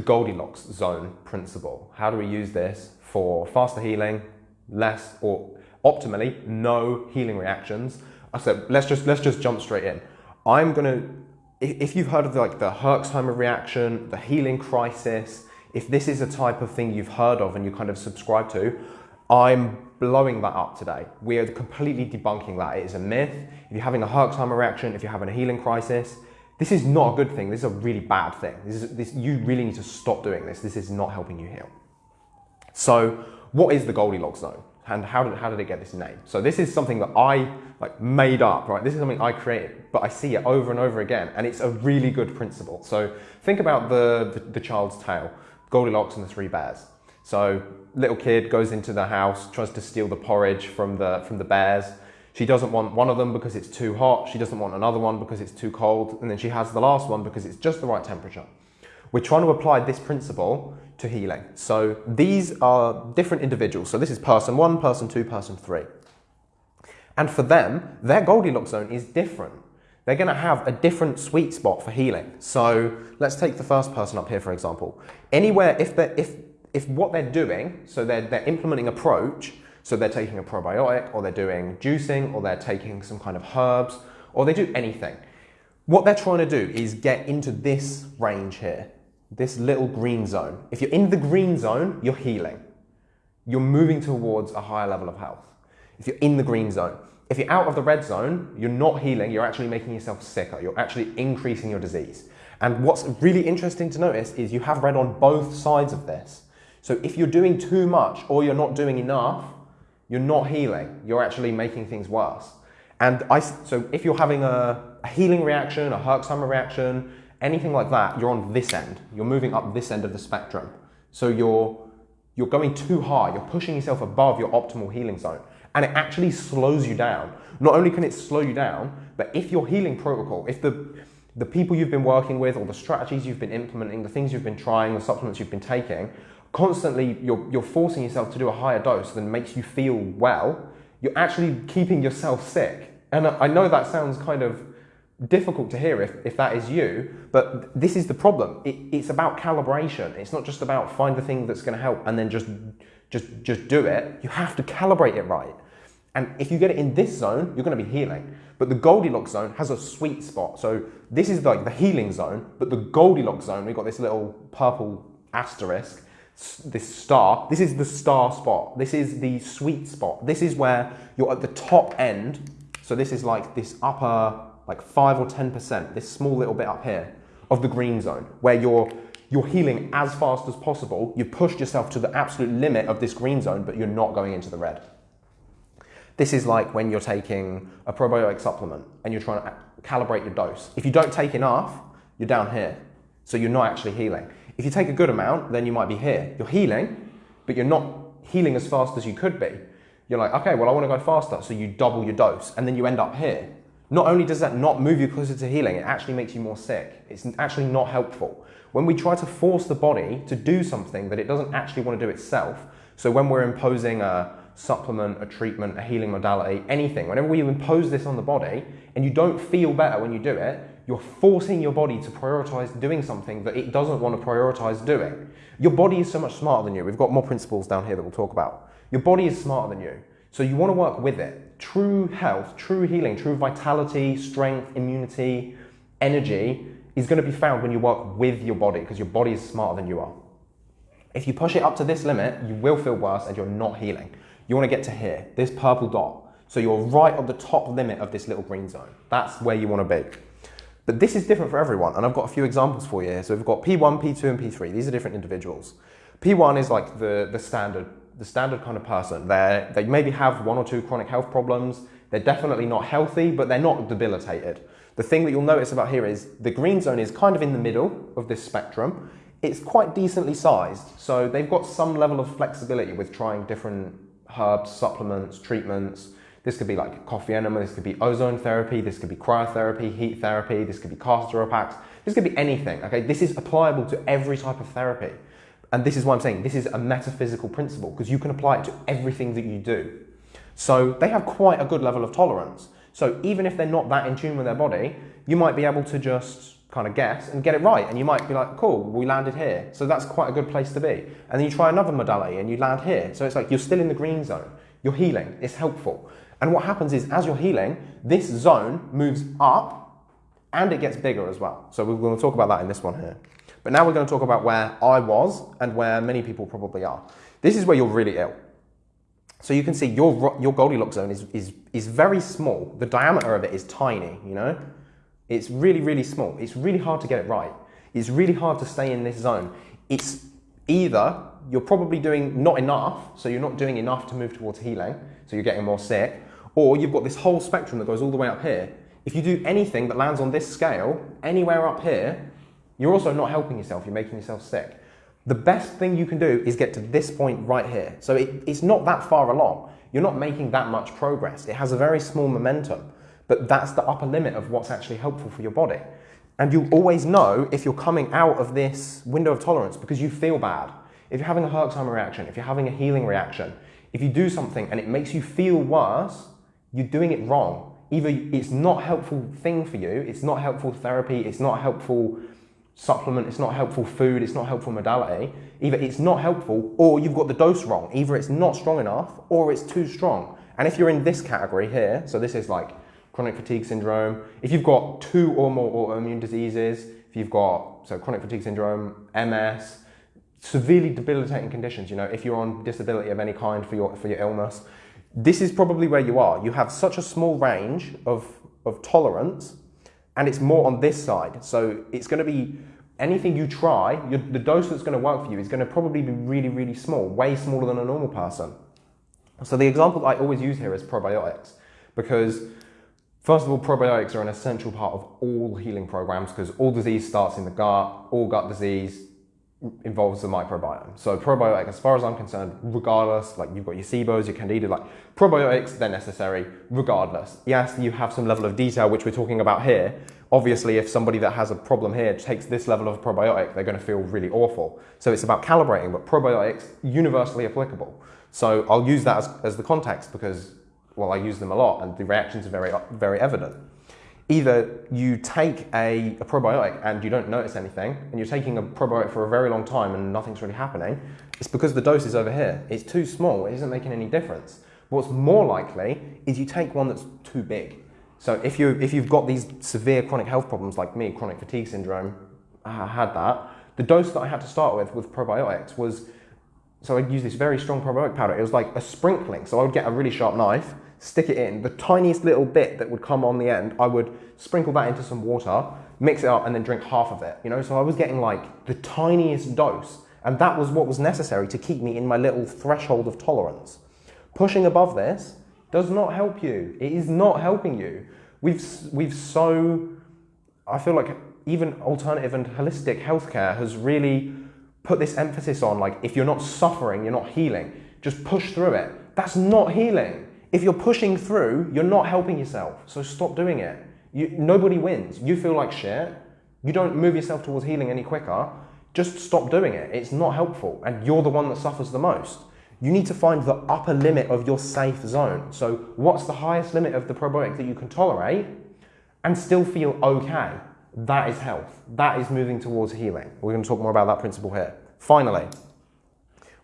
the Goldilocks zone principle. How do we use this for faster healing, less or optimally no healing reactions? I said let's just let's just jump straight in. I'm gonna if you've heard of like the Herxheimer reaction, the healing crisis, if this is a type of thing you've heard of and you kind of subscribe to, I'm blowing that up today. We are completely debunking that. It is a myth. If you're having a Herxheimer reaction, if you're having a healing crisis, this is not a good thing. This is a really bad thing. This is, this, you really need to stop doing this. This is not helping you heal. So what is the Goldilocks zone? And how did, how did it get this name? So this is something that I like made up, right? This is something I created, but I see it over and over again, and it's a really good principle. So think about the, the, the child's tale, Goldilocks and the three bears. So little kid goes into the house, tries to steal the porridge from the, from the bears. She doesn't want one of them because it's too hot. She doesn't want another one because it's too cold. And then she has the last one because it's just the right temperature. We're trying to apply this principle to healing. So these are different individuals. So this is person one, person two, person three. And for them, their Goldilocks zone is different. They're going to have a different sweet spot for healing. So let's take the first person up here, for example. Anywhere, if, if, if what they're doing, so they're, they're implementing approach, so they're taking a probiotic, or they're doing juicing, or they're taking some kind of herbs, or they do anything. What they're trying to do is get into this range here, this little green zone. If you're in the green zone, you're healing. You're moving towards a higher level of health. If you're in the green zone, if you're out of the red zone, you're not healing, you're actually making yourself sicker. You're actually increasing your disease. And what's really interesting to notice is you have red on both sides of this. So if you're doing too much or you're not doing enough, you're not healing. You're actually making things worse. And I, so if you're having a, a healing reaction, a Herxheimer reaction, anything like that, you're on this end. You're moving up this end of the spectrum. So you're, you're going too high. You're pushing yourself above your optimal healing zone. And it actually slows you down. Not only can it slow you down, but if your healing protocol, if the, the people you've been working with or the strategies you've been implementing, the things you've been trying, the supplements you've been taking, constantly you're, you're forcing yourself to do a higher dose than makes you feel well, you're actually keeping yourself sick. And I know that sounds kind of difficult to hear if, if that is you, but this is the problem. It, it's about calibration. It's not just about find the thing that's going to help and then just, just, just do it. You have to calibrate it right. And if you get it in this zone, you're going to be healing. But the Goldilocks zone has a sweet spot. So this is like the healing zone, but the Goldilocks zone, we've got this little purple asterisk, this star. This is the star spot. This is the sweet spot. This is where you're at the top end. So this is like this upper like 5 or 10%, this small little bit up here of the green zone, where you're, you're healing as fast as possible. You've pushed yourself to the absolute limit of this green zone, but you're not going into the red. This is like when you're taking a probiotic supplement and you're trying to calibrate your dose. If you don't take enough, you're down here. So you're not actually healing. If you take a good amount, then you might be here. You're healing, but you're not healing as fast as you could be. You're like, okay, well, I want to go faster. So you double your dose and then you end up here. Not only does that not move you closer to healing, it actually makes you more sick. It's actually not helpful. When we try to force the body to do something that it doesn't actually want to do itself, so when we're imposing a supplement, a treatment, a healing modality, anything, whenever we impose this on the body and you don't feel better when you do it, you're forcing your body to prioritize doing something that it doesn't want to prioritize doing. Your body is so much smarter than you. We've got more principles down here that we'll talk about. Your body is smarter than you. So you want to work with it. True health, true healing, true vitality, strength, immunity, energy is going to be found when you work with your body because your body is smarter than you are. If you push it up to this limit, you will feel worse and you're not healing. You want to get to here, this purple dot. So you're right on the top limit of this little green zone. That's where you want to be. But this is different for everyone, and I've got a few examples for you here. So we've got P1, P2, and P3. These are different individuals. P1 is like the, the standard the standard kind of person. They're, they maybe have one or two chronic health problems. They're definitely not healthy, but they're not debilitated. The thing that you'll notice about here is the green zone is kind of in the middle of this spectrum. It's quite decently sized, so they've got some level of flexibility with trying different herbs, supplements, treatments. This could be like coffee enema, this could be ozone therapy, this could be cryotherapy, heat therapy, this could be castor packs, this could be anything, okay? This is applicable to every type of therapy. And this is why I'm saying this is a metaphysical principle because you can apply it to everything that you do. So they have quite a good level of tolerance. So even if they're not that in tune with their body, you might be able to just kind of guess and get it right. And you might be like, cool, we landed here. So that's quite a good place to be. And then you try another modality and you land here. So it's like you're still in the green zone. You're healing. It's helpful. And what happens is as you're healing, this zone moves up and it gets bigger as well. So we're going to talk about that in this one here. But now we're going to talk about where I was and where many people probably are. This is where you're really ill. So you can see your, your Goldilocks zone is, is, is very small. The diameter of it is tiny, you know? It's really, really small. It's really hard to get it right. It's really hard to stay in this zone. It's either you're probably doing not enough, so you're not doing enough to move towards healing, so you're getting more sick, or you've got this whole spectrum that goes all the way up here. If you do anything that lands on this scale, anywhere up here, you're also not helping yourself, you're making yourself sick. The best thing you can do is get to this point right here. So it, it's not that far along. You're not making that much progress. It has a very small momentum, but that's the upper limit of what's actually helpful for your body. And you always know if you're coming out of this window of tolerance because you feel bad. If you're having a Herxheimer reaction, if you're having a healing reaction, if you do something and it makes you feel worse, you're doing it wrong. Either it's not helpful thing for you, it's not helpful therapy, it's not helpful supplement, it's not helpful food, it's not helpful modality. Either it's not helpful or you've got the dose wrong. Either it's not strong enough or it's too strong. And if you're in this category here, so this is like chronic fatigue syndrome, if you've got two or more autoimmune diseases, if you've got so chronic fatigue syndrome, MS, severely debilitating conditions, you know, if you're on disability of any kind for your for your illness, this is probably where you are. You have such a small range of, of tolerance and it's more on this side. So it's going to be anything you try, the dose that's going to work for you is going to probably be really, really small, way smaller than a normal person. So the example I always use here is probiotics because First of all, probiotics are an essential part of all healing programs because all disease starts in the gut, all gut disease involves the microbiome. So probiotic, as far as I'm concerned, regardless, like you've got your SIBOs, your Candida, like probiotics, they're necessary regardless. Yes, you have some level of detail, which we're talking about here. Obviously, if somebody that has a problem here takes this level of probiotic, they're going to feel really awful. So it's about calibrating, but probiotics, universally applicable. So I'll use that as, as the context because, well, I use them a lot and the reactions are very, very evident either you take a, a, probiotic and you don't notice anything, and you're taking a probiotic for a very long time and nothing's really happening, it's because the dose is over here. It's too small, it isn't making any difference. What's more likely is you take one that's too big. So if, you, if you've got these severe chronic health problems like me, chronic fatigue syndrome, I had that, the dose that I had to start with with probiotics was, so I'd use this very strong probiotic powder. It was like a sprinkling. So I would get a really sharp knife, stick it in. The tiniest little bit that would come on the end, I would sprinkle that into some water, mix it up, and then drink half of it. You know, so I was getting like the tiniest dose, and that was what was necessary to keep me in my little threshold of tolerance. Pushing above this does not help you. It is not helping you. We've we've so I feel like even alternative and holistic healthcare has really put this emphasis on like if you're not suffering, you're not healing. Just push through it. That's not healing. If you're pushing through, you're not helping yourself. So stop doing it. You, nobody wins. You feel like shit. You don't move yourself towards healing any quicker. Just stop doing it. It's not helpful. And you're the one that suffers the most. You need to find the upper limit of your safe zone. So, what's the highest limit of the probiotic that you can tolerate and still feel okay? That is health. That is moving towards healing. We're going to talk more about that principle here. Finally,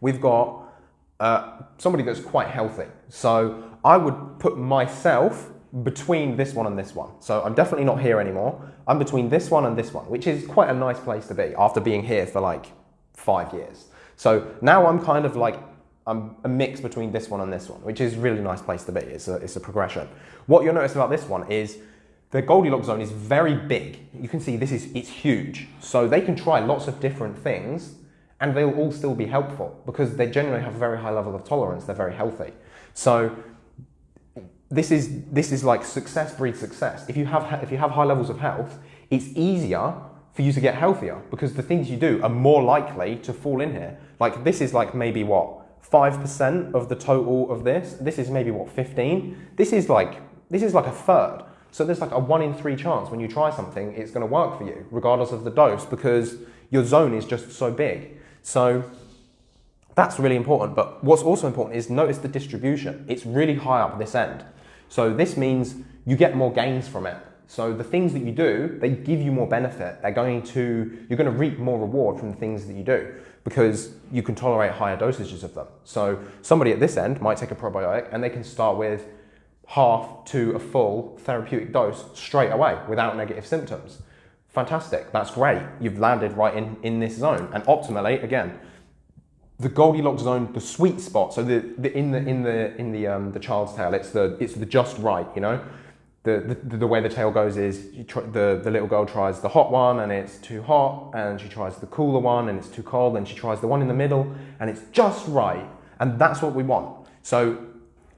we've got uh, somebody that's quite healthy. So, I would put myself between this one and this one. So I'm definitely not here anymore. I'm between this one and this one, which is quite a nice place to be after being here for like five years. So now I'm kind of like, I'm a mix between this one and this one, which is a really nice place to be. It's a, it's a progression. What you'll notice about this one is the Goldilocks zone is very big. You can see this is, it's huge. So they can try lots of different things and they'll all still be helpful because they generally have a very high level of tolerance. They're very healthy. So this is this is like success breeds success. If you have if you have high levels of health, it's easier for you to get healthier because the things you do are more likely to fall in here. Like this is like maybe what five percent of the total of this. This is maybe what fifteen. This is like this is like a third. So there's like a one in three chance when you try something, it's going to work for you, regardless of the dose, because your zone is just so big. So that's really important. But what's also important is notice the distribution. It's really high up this end. So this means you get more gains from it. So the things that you do, they give you more benefit. They're going to, you're going to reap more reward from the things that you do because you can tolerate higher dosages of them. So somebody at this end might take a probiotic and they can start with half to a full therapeutic dose straight away without negative symptoms. Fantastic, that's great. You've landed right in, in this zone. And optimally, again, the Goldilocks zone, the sweet spot. So the, the in the in the in the um, the child's tale, it's the it's the just right. You know, the the, the way the tale goes is try, the the little girl tries the hot one and it's too hot, and she tries the cooler one and it's too cold, and she tries the one in the middle and it's just right, and that's what we want. So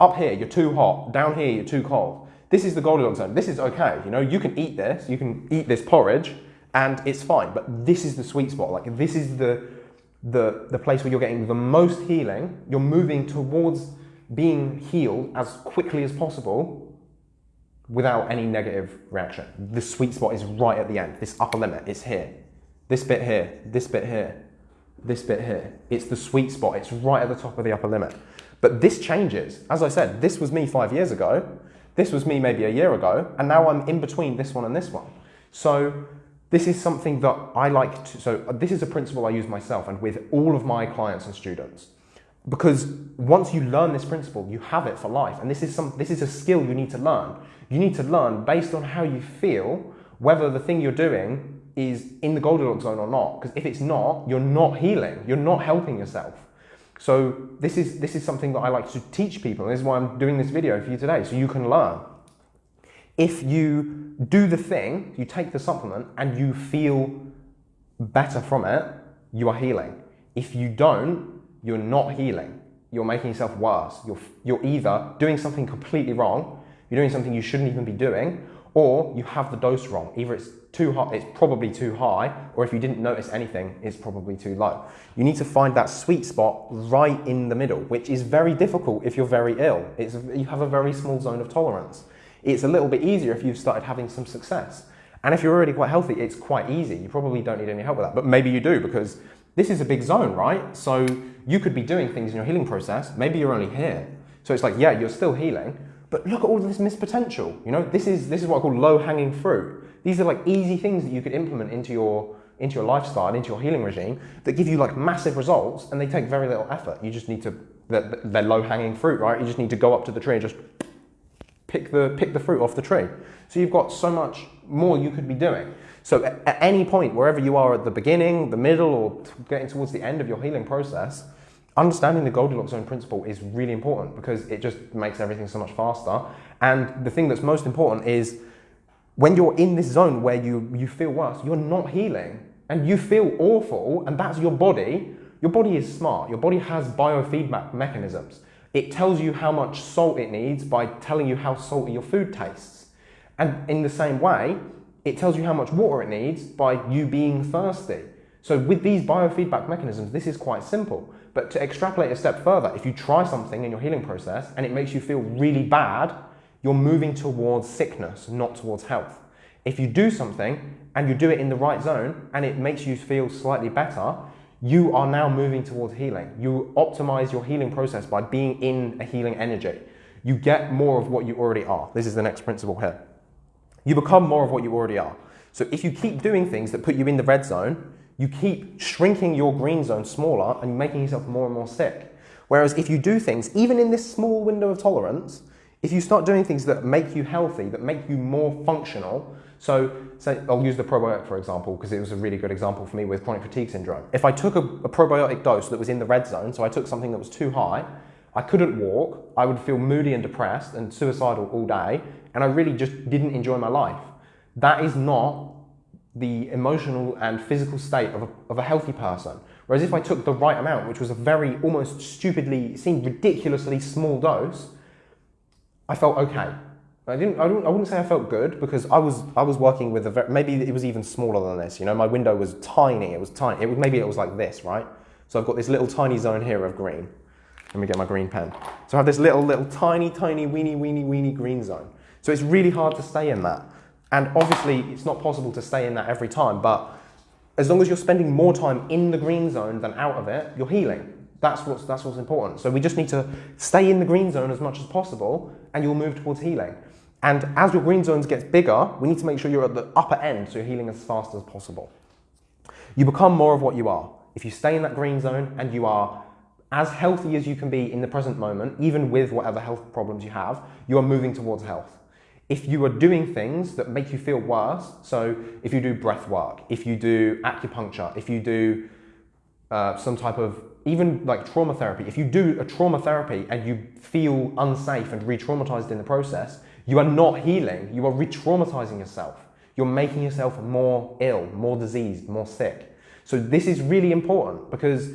up here you're too hot, down here you're too cold. This is the Goldilocks zone. This is okay. You know, you can eat this, you can eat this porridge, and it's fine. But this is the sweet spot. Like this is the the, the place where you're getting the most healing, you're moving towards being healed as quickly as possible without any negative reaction. The sweet spot is right at the end. This upper limit is here. This bit here, this bit here, this bit here. It's the sweet spot. It's right at the top of the upper limit. But this changes. As I said, this was me five years ago. This was me maybe a year ago. And now I'm in between this one and this one. So this is something that I like to, so this is a principle I use myself and with all of my clients and students. Because once you learn this principle, you have it for life. And this is, some, this is a skill you need to learn. You need to learn based on how you feel whether the thing you're doing is in the Goldilocks zone or not. Because if it's not, you're not healing. You're not helping yourself. So this is, this is something that I like to teach people. And this is why I'm doing this video for you today, so you can learn if you do the thing, you take the supplement and you feel better from it, you are healing. If you don't, you're not healing. You're making yourself worse. You're, you're either doing something completely wrong, you're doing something you shouldn't even be doing, or you have the dose wrong. Either it's too high, it's probably too high, or if you didn't notice anything, it's probably too low. You need to find that sweet spot right in the middle, which is very difficult if you're very ill. It's, you have a very small zone of tolerance. It's a little bit easier if you've started having some success. And if you're already quite healthy, it's quite easy. You probably don't need any help with that, but maybe you do because this is a big zone, right? So you could be doing things in your healing process. Maybe you're only here. So it's like, yeah, you're still healing, but look at all this missed potential. You know, this is this is what I call low-hanging fruit. These are like easy things that you could implement into your into your lifestyle, into your healing regime that give you like massive results and they take very little effort. You just need to, they're, they're low-hanging fruit, right? You just need to go up to the tree and just pick the, pick the fruit off the tree. So you've got so much more you could be doing. So at, at any point, wherever you are at the beginning, the middle, or getting towards the end of your healing process, understanding the Goldilocks zone principle is really important because it just makes everything so much faster. And the thing that's most important is when you're in this zone where you, you feel worse, you're not healing and you feel awful, and that's your body. Your body is smart. Your body has biofeedback mechanisms. It tells you how much salt it needs by telling you how salty your food tastes. And in the same way, it tells you how much water it needs by you being thirsty. So with these biofeedback mechanisms, this is quite simple. But to extrapolate a step further, if you try something in your healing process and it makes you feel really bad, you're moving towards sickness, not towards health. If you do something and you do it in the right zone and it makes you feel slightly better, you are now moving towards healing. You optimize your healing process by being in a healing energy. You get more of what you already are. This is the next principle here. You become more of what you already are. So if you keep doing things that put you in the red zone, you keep shrinking your green zone smaller and making yourself more and more sick. Whereas if you do things, even in this small window of tolerance, if you start doing things that make you healthy, that make you more functional, so say, I'll use the probiotic for example, because it was a really good example for me with chronic fatigue syndrome. If I took a, a probiotic dose that was in the red zone, so I took something that was too high, I couldn't walk, I would feel moody and depressed and suicidal all day, and I really just didn't enjoy my life. That is not the emotional and physical state of a, of a healthy person. Whereas if I took the right amount, which was a very almost stupidly, seemed ridiculously small dose, I felt okay. I didn't. I, I wouldn't say I felt good because I was. I was working with a. Very, maybe it was even smaller than this. You know, my window was tiny. It was tiny. It was maybe it was like this, right? So I've got this little tiny zone here of green. Let me get my green pen. So I have this little, little tiny, tiny, weeny, weeny, weeny green zone. So it's really hard to stay in that. And obviously, it's not possible to stay in that every time. But as long as you're spending more time in the green zone than out of it, you're healing. That's what's, that's what's important. So we just need to stay in the green zone as much as possible, and you'll move towards healing. And as your green zones gets bigger, we need to make sure you're at the upper end so you're healing as fast as possible. You become more of what you are. If you stay in that green zone and you are as healthy as you can be in the present moment, even with whatever health problems you have, you are moving towards health. If you are doing things that make you feel worse, so if you do breath work, if you do acupuncture, if you do uh, some type of even like trauma therapy, if you do a trauma therapy and you feel unsafe and re traumatized in the process, you are not healing, you are re traumatizing yourself. You're making yourself more ill, more diseased, more sick. So, this is really important because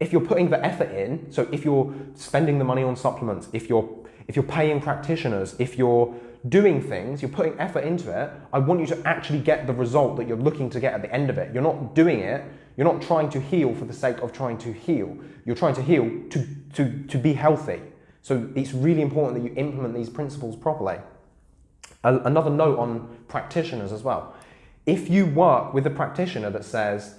if you're putting the effort in, so if you're spending the money on supplements, if you're if you're paying practitioners, if you're doing things, you're putting effort into it, I want you to actually get the result that you're looking to get at the end of it. You're not doing it, you're not trying to heal for the sake of trying to heal. You're trying to heal to, to, to be healthy. So it's really important that you implement these principles properly. Another note on practitioners as well. If you work with a practitioner that says,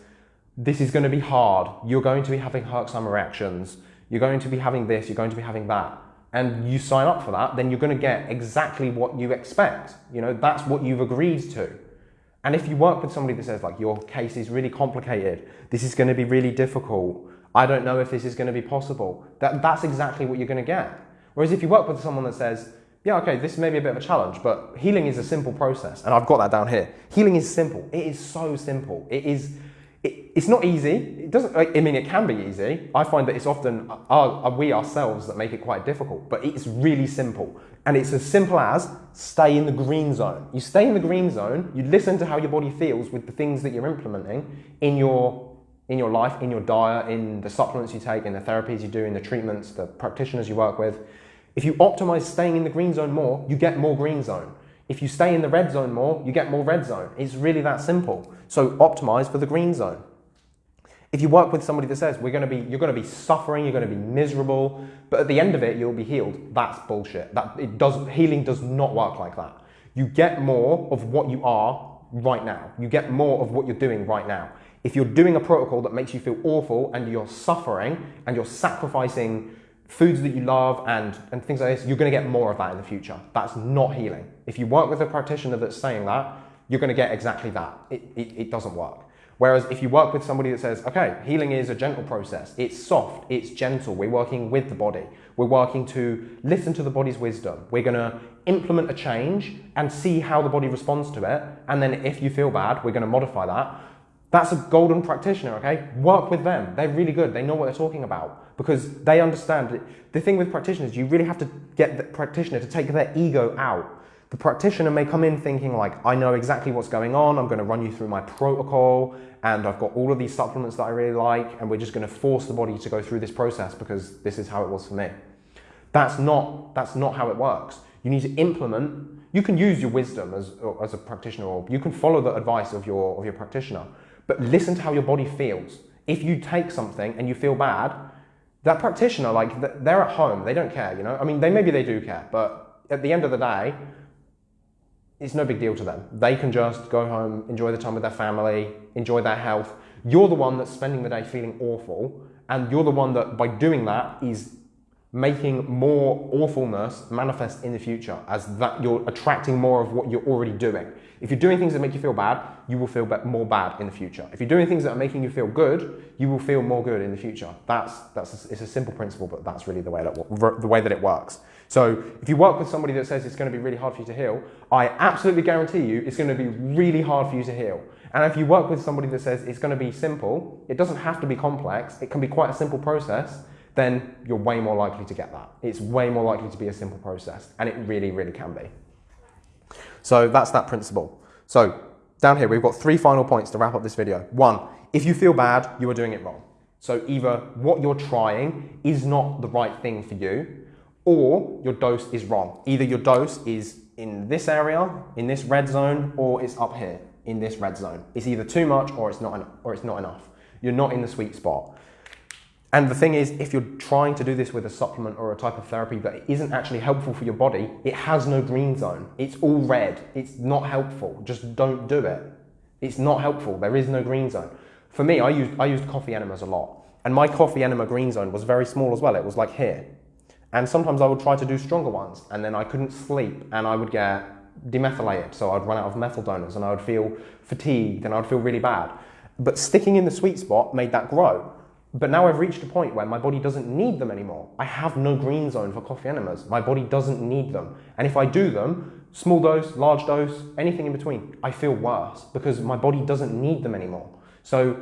this is going to be hard, you're going to be having Herxheimer reactions, you're going to be having this, you're going to be having that, and you sign up for that, then you're going to get exactly what you expect. You know, that's what you've agreed to. And if you work with somebody that says, like, your case is really complicated, this is going to be really difficult, I don't know if this is going to be possible, that, that's exactly what you're going to get. Whereas if you work with someone that says, yeah, okay, this may be a bit of a challenge, but healing is a simple process, and I've got that down here. Healing is simple. It is so simple. It is it, it's not easy. It doesn't. I mean, it can be easy. I find that it's often our, we ourselves that make it quite difficult. But it's really simple, and it's as simple as stay in the green zone. You stay in the green zone. You listen to how your body feels with the things that you're implementing in your in your life, in your diet, in the supplements you take, in the therapies you do, in the treatments, the practitioners you work with. If you optimize staying in the green zone more, you get more green zone. If you stay in the red zone more, you get more red zone. It's really that simple. So optimize for the green zone. If you work with somebody that says we're going to be, you're going to be suffering, you're going to be miserable, but at the end of it you'll be healed, that's bullshit. That it does healing does not work like that. You get more of what you are right now. You get more of what you're doing right now. If you're doing a protocol that makes you feel awful and you're suffering and you're sacrificing foods that you love and, and things like this, you're going to get more of that in the future. That's not healing. If you work with a practitioner that's saying that, you're going to get exactly that. It, it, it doesn't work. Whereas if you work with somebody that says, okay, healing is a gentle process, it's soft, it's gentle, we're working with the body, we're working to listen to the body's wisdom, we're going to implement a change and see how the body responds to it, and then if you feel bad, we're going to modify that. That's a golden practitioner, okay? Work with them. They're really good. They know what they're talking about because they understand. It. The thing with practitioners, you really have to get the practitioner to take their ego out. The practitioner may come in thinking like, I know exactly what's going on. I'm going to run you through my protocol and I've got all of these supplements that I really like and we're just going to force the body to go through this process because this is how it was for me. That's not, that's not how it works. You need to implement, you can use your wisdom as, as a practitioner or you can follow the advice of your, of your practitioner but listen to how your body feels. If you take something and you feel bad, that practitioner, like they're at home, they don't care, you know? I mean, they maybe they do care, but at the end of the day, it's no big deal to them. They can just go home, enjoy the time with their family, enjoy their health. You're the one that's spending the day feeling awful, and you're the one that, by doing that, is making more awfulness manifest in the future as that you're attracting more of what you're already doing. If you're doing things that make you feel bad, you will feel more bad in the future. If you're doing things that are making you feel good, you will feel more good in the future. That's, that's a, it's a simple principle, but that's really the way, that, the way that it works. So if you work with somebody that says it's going to be really hard for you to heal, I absolutely guarantee you it's going to be really hard for you to heal. And if you work with somebody that says it's going to be simple, it doesn't have to be complex, it can be quite a simple process, then you're way more likely to get that. It's way more likely to be a simple process, and it really, really can be. So that's that principle. So down here, we've got three final points to wrap up this video. One, if you feel bad, you are doing it wrong. So either what you're trying is not the right thing for you, or your dose is wrong. Either your dose is in this area, in this red zone, or it's up here in this red zone. It's either too much or it's not, or it's not enough. You're not in the sweet spot. And the thing is, if you're trying to do this with a supplement or a type of therapy that isn't actually helpful for your body, it has no green zone. It's all red. It's not helpful. Just don't do it. It's not helpful. There is no green zone. For me, I used, I used coffee enemas a lot. And my coffee enema green zone was very small as well. It was like here. And sometimes I would try to do stronger ones, and then I couldn't sleep, and I would get demethylated, so I'd run out of methyl donors, and I would feel fatigued, and I would feel really bad. But sticking in the sweet spot made that grow. But now I've reached a point where my body doesn't need them anymore. I have no green zone for coffee enemas. My body doesn't need them. And if I do them, small dose, large dose, anything in between, I feel worse because my body doesn't need them anymore. So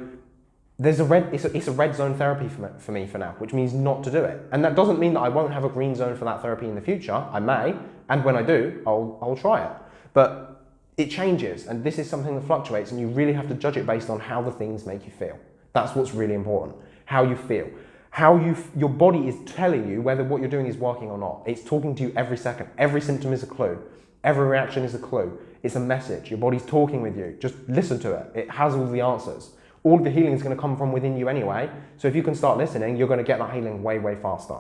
there's a red, it's a, it's a red zone therapy for me, for me for now, which means not to do it. And that doesn't mean that I won't have a green zone for that therapy in the future. I may, and when I do, I'll, I'll try it. But it changes, and this is something that fluctuates, and you really have to judge it based on how the things make you feel. That's what's really important. How you feel. How you, your body is telling you whether what you're doing is working or not. It's talking to you every second. Every symptom is a clue. Every reaction is a clue. It's a message. Your body's talking with you. Just listen to it. It has all the answers all the healing is going to come from within you anyway. So if you can start listening, you're going to get that healing way, way faster.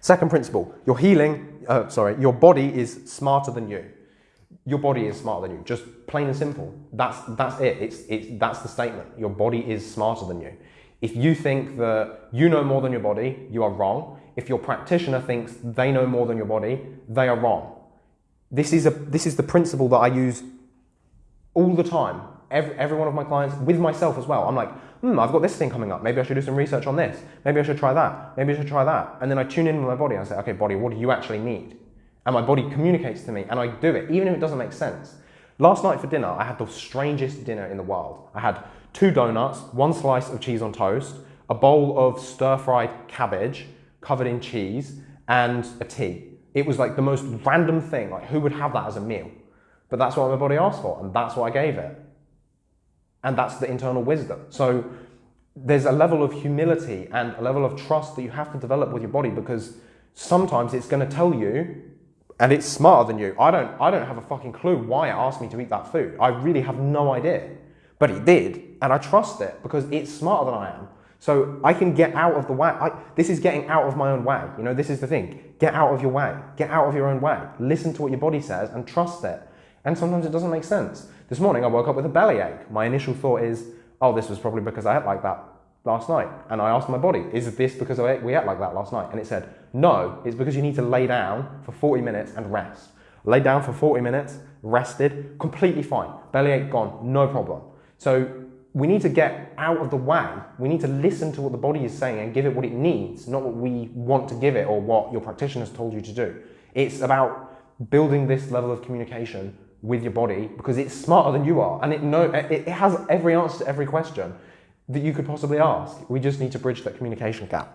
Second principle, your healing, uh, sorry, your body is smarter than you. Your body is smarter than you, just plain and simple. That's, that's it. It's, it's, that's the statement. Your body is smarter than you. If you think that you know more than your body, you are wrong. If your practitioner thinks they know more than your body, they are wrong. This is, a, this is the principle that I use all the time every, every one of my clients, with myself as well. I'm like, hmm, I've got this thing coming up. Maybe I should do some research on this. Maybe I should try that. Maybe I should try that. And then I tune in with my body and I say, okay, body, what do you actually need? And my body communicates to me and I do it, even if it doesn't make sense. Last night for dinner, I had the strangest dinner in the world. I had two donuts, one slice of cheese on toast, a bowl of stir fried cabbage covered in cheese, and a tea. It was like the most random thing. Like, who would have that as a meal? But that's what my body asked for, and that's what I gave it. And that's the internal wisdom. So there's a level of humility and a level of trust that you have to develop with your body because sometimes it's going to tell you and it's smarter than you. I don't I don't have a fucking clue why it asked me to eat that food. I really have no idea. But it did, and I trust it because it's smarter than I am. So I can get out of the way. I, this is getting out of my own way. You know, this is the thing. Get out of your way. Get out of your own way. Listen to what your body says and trust it. And sometimes it doesn't make sense. This morning I woke up with a bellyache. My initial thought is, oh, this was probably because I ate like that last night. And I asked my body, is this because ate, we ate like that last night? And it said, no, it's because you need to lay down for 40 minutes and rest. Lay down for 40 minutes, rested, completely fine. Bellyache gone, no problem. So we need to get out of the way. We need to listen to what the body is saying and give it what it needs, not what we want to give it or what your practitioner has told you to do. It's about building this level of communication with your body because it's smarter than you are and it know it has every answer to every question that you could possibly ask. We just need to bridge that communication gap.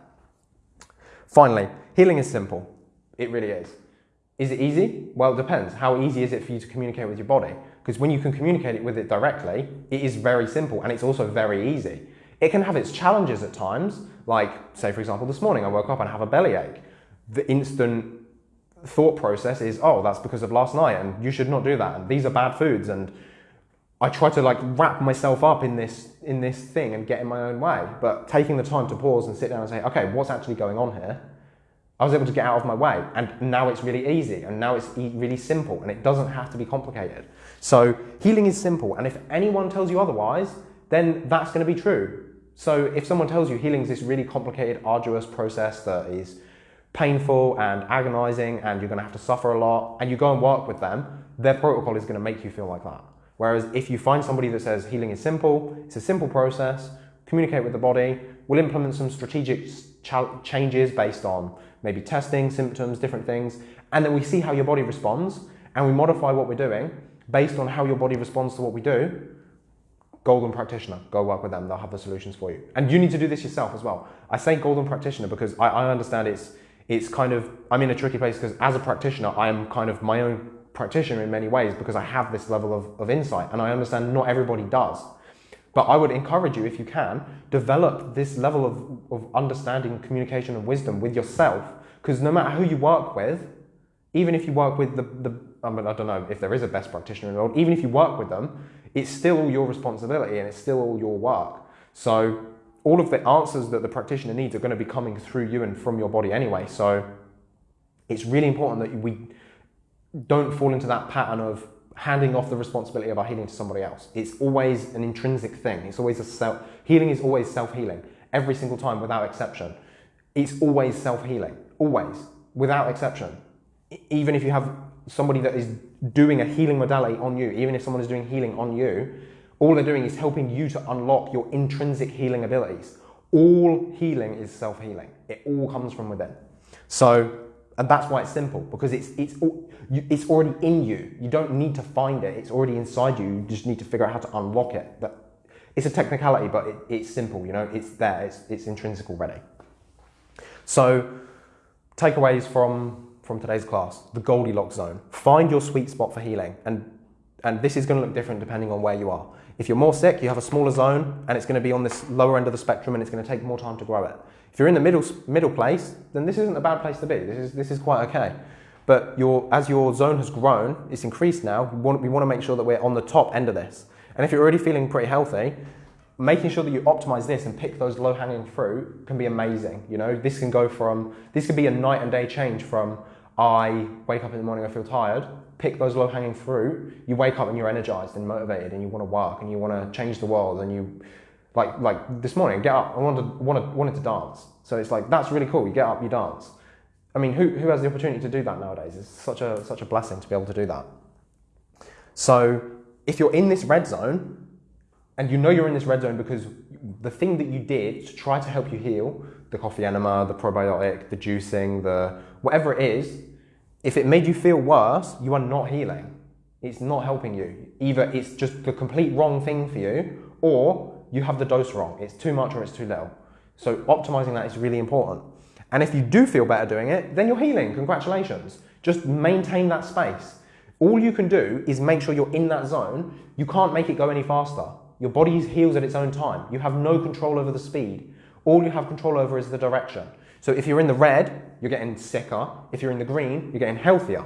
Finally, healing is simple. It really is. Is it easy? Well, it depends. How easy is it for you to communicate with your body? Because when you can communicate it with it directly, it is very simple and it's also very easy. It can have its challenges at times, like, say, for example, this morning I woke up and have a bellyache. The instant thought process is, oh, that's because of last night and you should not do that. And these are bad foods. And I try to like wrap myself up in this, in this thing and get in my own way. But taking the time to pause and sit down and say, okay, what's actually going on here? I was able to get out of my way. And now it's really easy. And now it's really simple. And it doesn't have to be complicated. So healing is simple. And if anyone tells you otherwise, then that's going to be true. So if someone tells you healing is this really complicated, arduous process that is painful and agonizing and you're going to have to suffer a lot and you go and work with them, their protocol is going to make you feel like that. Whereas if you find somebody that says healing is simple, it's a simple process, communicate with the body, we'll implement some strategic changes based on maybe testing, symptoms, different things, and then we see how your body responds and we modify what we're doing based on how your body responds to what we do. Golden practitioner, go work with them, they'll have the solutions for you. And you need to do this yourself as well. I say golden practitioner because I, I understand it's it's kind of, I'm in a tricky place because as a practitioner, I am kind of my own practitioner in many ways because I have this level of, of insight and I understand not everybody does. But I would encourage you, if you can, develop this level of, of understanding, communication, and wisdom with yourself. Because no matter who you work with, even if you work with the, the I, mean, I don't know if there is a best practitioner in the world, even if you work with them, it's still your responsibility and it's still all your work. So all of the answers that the practitioner needs are going to be coming through you and from your body anyway. So it's really important that we don't fall into that pattern of handing off the responsibility of our healing to somebody else. It's always an intrinsic thing. It's always a self healing is always self-healing every single time without exception. It's always self-healing. always, without exception. Even if you have somebody that is doing a healing modality on you, even if someone is doing healing on you, all they're doing is helping you to unlock your intrinsic healing abilities. All healing is self healing, it all comes from within. So, and that's why it's simple because it's, it's, it's already in you. You don't need to find it, it's already inside you. You just need to figure out how to unlock it. But it's a technicality, but it, it's simple, you know, it's there, it's, it's intrinsic already. So, takeaways from from today's class the goldilocks zone find your sweet spot for healing and and this is going to look different depending on where you are if you're more sick you have a smaller zone and it's going to be on this lower end of the spectrum and it's going to take more time to grow it if you're in the middle middle place then this isn't a bad place to be this is this is quite okay but your as your zone has grown it's increased now we want, we want to make sure that we're on the top end of this and if you're already feeling pretty healthy making sure that you optimize this and pick those low hanging fruit can be amazing. You know, this can go from this could be a night and day change from I wake up in the morning, I feel tired. Pick those low hanging fruit. You wake up and you're energized and motivated, and you want to work and you want to change the world. And you, like like this morning, get up. I wanted wanted wanted to dance. So it's like that's really cool. You get up, you dance. I mean, who who has the opportunity to do that nowadays? It's such a such a blessing to be able to do that. So if you're in this red zone, and you know you're in this red zone because the thing that you did to try to help you heal the coffee enema, the probiotic, the juicing, the whatever it is, if it made you feel worse, you are not healing. It's not helping you. Either it's just the complete wrong thing for you, or you have the dose wrong. It's too much or it's too little. So optimizing that is really important. And if you do feel better doing it, then you're healing. Congratulations. Just maintain that space. All you can do is make sure you're in that zone. You can't make it go any faster. Your body heals at its own time. You have no control over the speed. All you have control over is the direction. So if you're in the red, you're getting sicker. If you're in the green, you're getting healthier.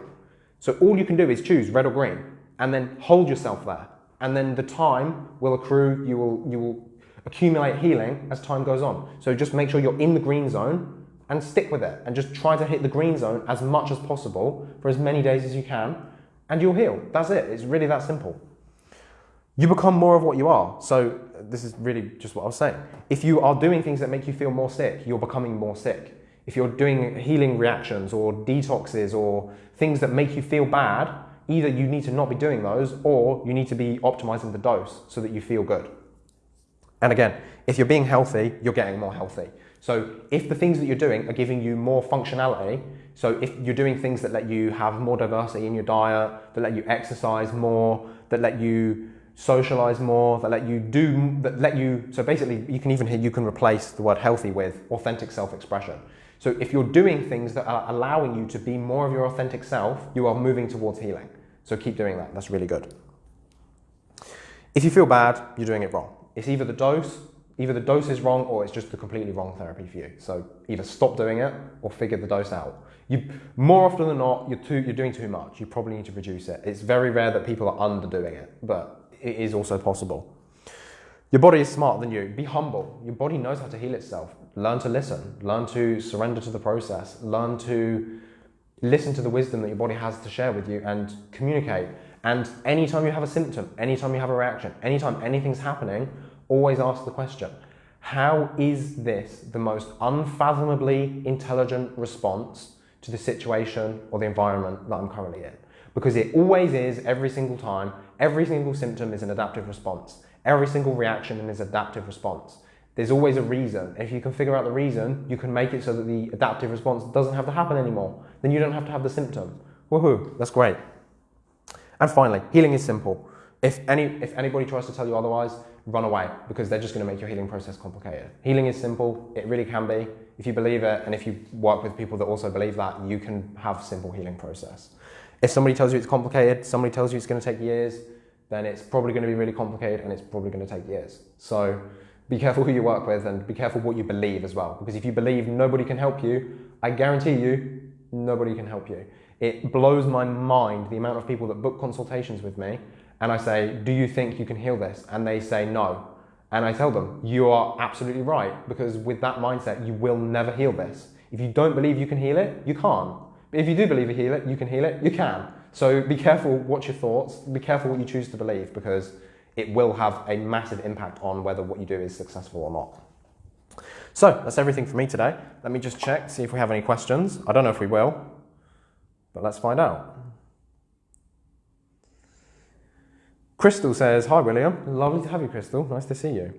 So all you can do is choose red or green and then hold yourself there. And then the time will accrue, you will, you will accumulate healing as time goes on. So just make sure you're in the green zone and stick with it and just try to hit the green zone as much as possible for as many days as you can and you'll heal. That's it. It's really that simple you become more of what you are. So this is really just what I was saying. If you are doing things that make you feel more sick, you're becoming more sick. If you're doing healing reactions or detoxes or things that make you feel bad, either you need to not be doing those or you need to be optimizing the dose so that you feel good. And again, if you're being healthy, you're getting more healthy. So if the things that you're doing are giving you more functionality, so if you're doing things that let you have more diversity in your diet, that let you exercise more, that let you socialize more, that let you do, that let you, so basically you can even hear, you can replace the word healthy with authentic self-expression. So if you're doing things that are allowing you to be more of your authentic self, you are moving towards healing. So keep doing that, that's really good. If you feel bad, you're doing it wrong. It's either the dose, either the dose is wrong or it's just the completely wrong therapy for you. So either stop doing it or figure the dose out. You, more often than not, you're, too, you're doing too much. You probably need to reduce it. It's very rare that people are underdoing it, but it is also possible. Your body is smarter than you. Be humble. Your body knows how to heal itself. Learn to listen. Learn to surrender to the process. Learn to listen to the wisdom that your body has to share with you and communicate. And anytime you have a symptom, anytime you have a reaction, anytime anything's happening, always ask the question How is this the most unfathomably intelligent response to the situation or the environment that I'm currently in? Because it always is every single time. Every single symptom is an adaptive response. Every single reaction is an adaptive response. There's always a reason. If you can figure out the reason, you can make it so that the adaptive response doesn't have to happen anymore. Then you don't have to have the symptom. Woohoo, that's great. And finally, healing is simple. If, any, if anybody tries to tell you otherwise, run away because they're just going to make your healing process complicated. Healing is simple, it really can be. If you believe it and if you work with people that also believe that, you can have simple healing process. If somebody tells you it's complicated, somebody tells you it's going to take years, then it's probably going to be really complicated and it's probably going to take years. So be careful who you work with and be careful what you believe as well. Because if you believe nobody can help you, I guarantee you, nobody can help you. It blows my mind the amount of people that book consultations with me and I say, Do you think you can heal this? And they say no. And I tell them, You are absolutely right, because with that mindset, you will never heal this. If you don't believe you can heal it, you can't. If you do believe you heal it, you can heal it, you can. So be careful what's your thoughts, be careful what you choose to believe, because it will have a massive impact on whether what you do is successful or not. So that's everything for me today. Let me just check, see if we have any questions. I don't know if we will, but let's find out. Crystal says, Hi William, lovely to have you, Crystal. Nice to see you.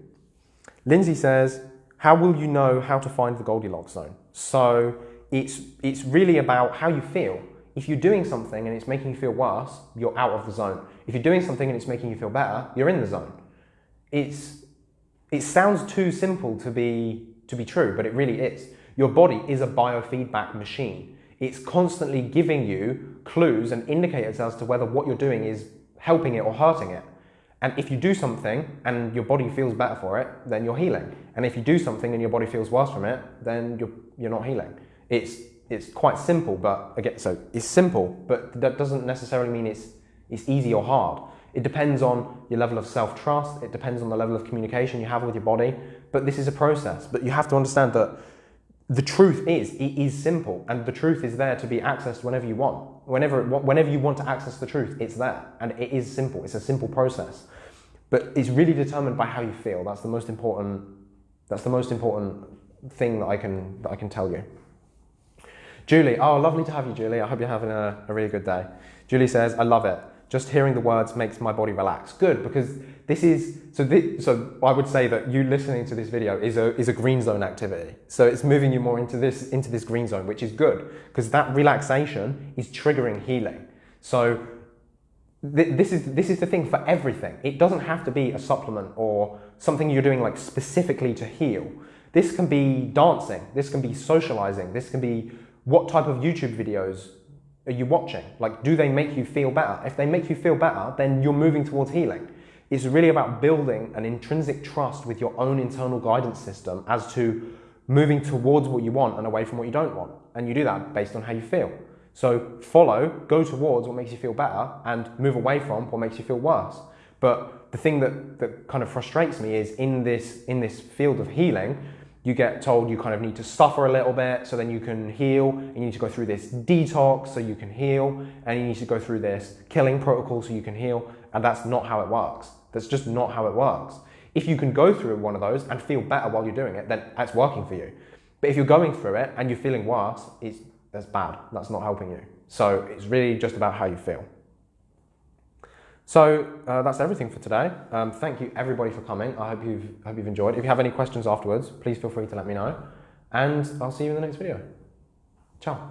Lindsay says, How will you know how to find the Goldilocks zone? So it's, it's really about how you feel. If you're doing something and it's making you feel worse, you're out of the zone. If you're doing something and it's making you feel better, you're in the zone. It's, it sounds too simple to be, to be true, but it really is. Your body is a biofeedback machine. It's constantly giving you clues and indicators as to whether what you're doing is helping it or hurting it. And if you do something and your body feels better for it, then you're healing. And if you do something and your body feels worse from it, then you're, you're not healing. It's, it's quite simple, but again, so it's simple, but that doesn't necessarily mean it's, it's easy or hard. It depends on your level of self-trust, it depends on the level of communication you have with your body, but this is a process. But you have to understand that the truth is, it is simple, and the truth is there to be accessed whenever you want. Whenever, whenever you want to access the truth, it's there, and it is simple. It's a simple process, but it's really determined by how you feel. That's the most important. That's the most important thing that I can that I can tell you. Julie, oh, lovely to have you, Julie. I hope you're having a, a really good day. Julie says, I love it. Just hearing the words makes my body relax. Good, because this is, so, this, so I would say that you listening to this video is a, is a green zone activity. So it's moving you more into this, into this green zone, which is good, because that relaxation is triggering healing. So th this, is, this is the thing for everything. It doesn't have to be a supplement or something you're doing like specifically to heal. This can be dancing, this can be socializing, this can be what type of YouTube videos are you watching? Like, do they make you feel better? If they make you feel better, then you're moving towards healing. It's really about building an intrinsic trust with your own internal guidance system as to moving towards what you want and away from what you don't want. And you do that based on how you feel. So follow, go towards what makes you feel better and move away from what makes you feel worse. But the thing that, that kind of frustrates me is in this, in this field of healing, you get told you kind of need to suffer a little bit so then you can heal. You need to go through this detox so you can heal. And you need to go through this killing protocol so you can heal. And that's not how it works. That's just not how it works. If you can go through one of those and feel better while you're doing it, then that's working for you. But if you're going through it and you're feeling worse, it's, that's bad. That's not helping you. So it's really just about how you feel. So uh, that's everything for today. Um, thank you everybody for coming. I hope you've, hope you've enjoyed. If you have any questions afterwards, please feel free to let me know. And I'll see you in the next video. Ciao.